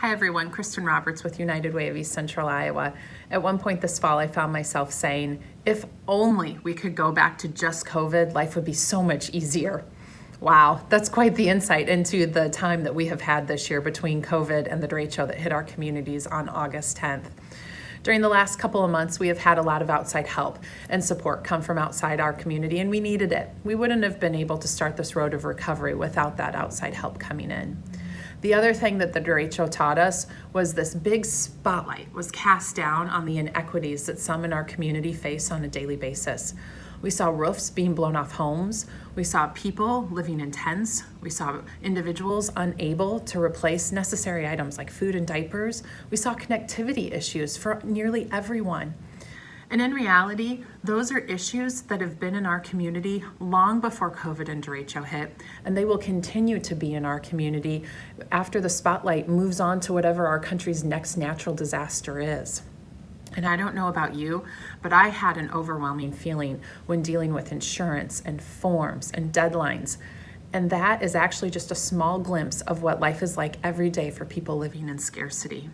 Hi everyone, Kristen Roberts with United Way of East Central Iowa. At one point this fall, I found myself saying, if only we could go back to just COVID, life would be so much easier. Wow, that's quite the insight into the time that we have had this year between COVID and the derecho that hit our communities on August 10th. During the last couple of months, we have had a lot of outside help and support come from outside our community, and we needed it. We wouldn't have been able to start this road of recovery without that outside help coming in. The other thing that the derecho taught us was this big spotlight was cast down on the inequities that some in our community face on a daily basis. We saw roofs being blown off homes. We saw people living in tents. We saw individuals unable to replace necessary items like food and diapers. We saw connectivity issues for nearly everyone. And in reality, those are issues that have been in our community long before COVID and derecho hit, and they will continue to be in our community after the spotlight moves on to whatever our country's next natural disaster is. And I don't know about you, but I had an overwhelming feeling when dealing with insurance and forms and deadlines. And that is actually just a small glimpse of what life is like every day for people living in scarcity.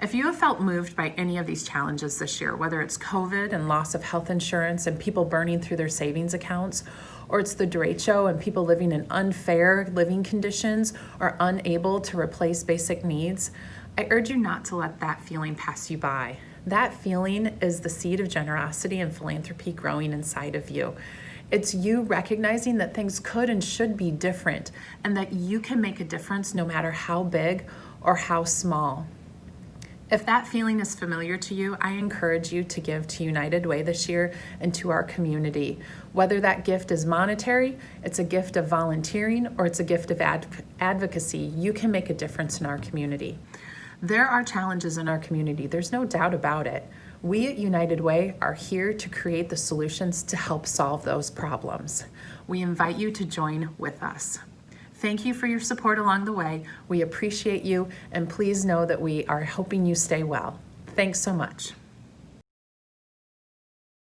If you have felt moved by any of these challenges this year, whether it's COVID and loss of health insurance and people burning through their savings accounts, or it's the derecho and people living in unfair living conditions or unable to replace basic needs, I urge you not to let that feeling pass you by. That feeling is the seed of generosity and philanthropy growing inside of you. It's you recognizing that things could and should be different and that you can make a difference no matter how big or how small. If that feeling is familiar to you, I encourage you to give to United Way this year and to our community. Whether that gift is monetary, it's a gift of volunteering, or it's a gift of adv advocacy, you can make a difference in our community. There are challenges in our community, there's no doubt about it. We at United Way are here to create the solutions to help solve those problems. We invite you to join with us. Thank you for your support along the way. We appreciate you, and please know that we are hoping you stay well. Thanks so much.